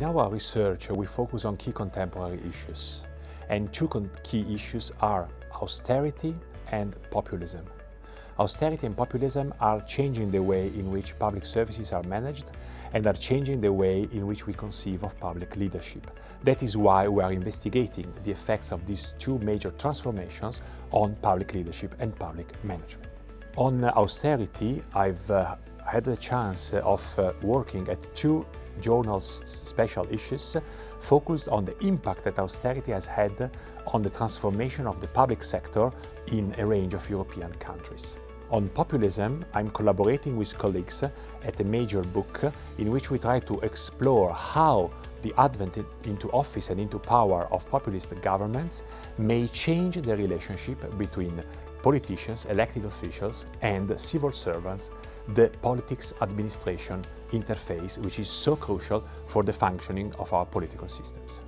In our research, we focus on key contemporary issues. And two key issues are austerity and populism. Austerity and populism are changing the way in which public services are managed and are changing the way in which we conceive of public leadership. That is why we are investigating the effects of these two major transformations on public leadership and public management. On austerity, I've uh, had the chance of uh, working at two journal's special issues focused on the impact that austerity has had on the transformation of the public sector in a range of European countries. On populism, I'm collaborating with colleagues at a major book in which we try to explore how the advent into office and into power of populist governments may change the relationship between politicians, elected officials and civil servants, the politics administration interface which is so crucial for the functioning of our political systems.